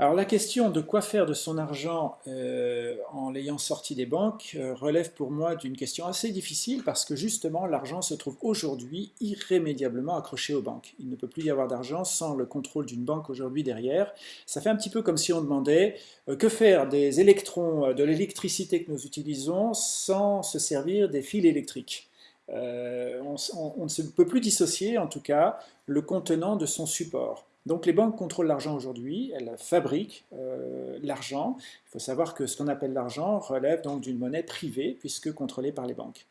Alors la question de quoi faire de son argent euh, en l'ayant sorti des banques euh, relève pour moi d'une question assez difficile parce que justement l'argent se trouve aujourd'hui irrémédiablement accroché aux banques. Il ne peut plus y avoir d'argent sans le contrôle d'une banque aujourd'hui derrière. Ça fait un petit peu comme si on demandait euh, que faire des électrons, de l'électricité que nous utilisons sans se servir des fils électriques. on ne peut plus dissocier en tout cas le contenant de son support. Donc les banques contrôlent l'argent aujourd'hui, elles fabriquent euh, l'argent. Il faut savoir que ce qu'on appelle l'argent relève donc d'une monnaie privée puisque contrôlée par les banques.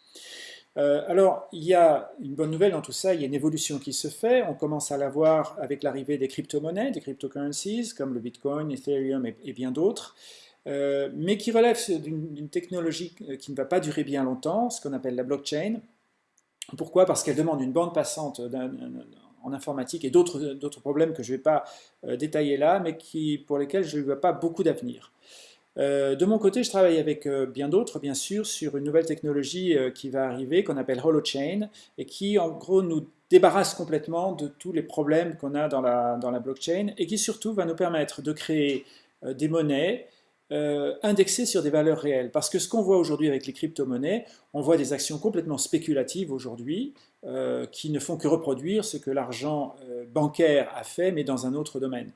Euh, alors, il y a une bonne nouvelle dans tout ça, il y a une évolution qui se fait. On commence à la voir avec l'arrivée des crypto-monnaies, des cryptocurrencies, comme le Bitcoin, Ethereum et, bien d'autres, euh, mais qui relèvent d'une technologie qui ne va pas durer bien longtemps, ce qu'on appelle la blockchain. Pourquoi? Parce qu'elle demande une bande passante d'un en informatique et d'autres problèmes que je ne vais pas euh, détailler là, mais qui, pour lesquels je ne vois pas beaucoup d'avenir. Euh, de mon côté, je travaille avec euh, bien d'autres, bien sûr, sur une nouvelle technologie qui va arriver, qu'on appelle Holochain, et qui, en gros, nous débarrasse complètement de tous les problèmes qu'on a dans la, dans la blockchain, et qui surtout va nous permettre de créer des monnaies euh, indexé sur des valeurs réelles. Parce que ce qu'on voit aujourd'hui avec les crypto-monnaies, on voit des actions complètement spéculatives aujourd'hui, euh, qui ne font que reproduire ce que l'argent euh, bancaire a fait, mais dans un autre domaine.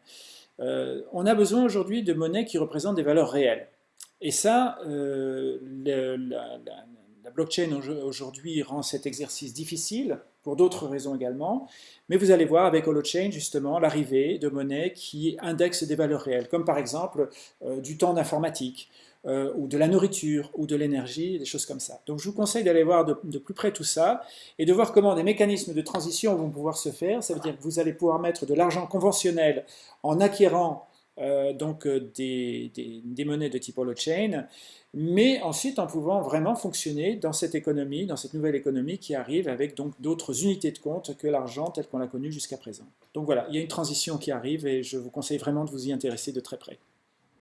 on a besoin aujourd'hui de monnaies qui représentent des valeurs réelles. Et ça, la, la blockchain aujourd'hui rend cet exercice difficile, pour d'autres raisons également, mais vous allez voir avec Holochain justement l'arrivée de monnaies qui indexent des valeurs réelles, comme par exemple euh, du temps d'informatique, euh, ou de la nourriture, ou de l'énergie, des choses comme ça. Donc je vous conseille d'aller voir de, plus près tout ça, et de voir comment des mécanismes de transition vont pouvoir se faire, ça veut dire que vous allez pouvoir mettre de l'argent conventionnel en acquérant euh, donc des, des, monnaies de type holochain, mais ensuite en pouvant vraiment fonctionner dans cette économie, dans cette nouvelle économie qui arrive avec donc d'autres unités de compte que l'argent tel qu'on l'a connu jusqu'à présent. Donc voilà, il y a une transition qui arrive et je vous conseille vraiment de vous y intéresser de très près.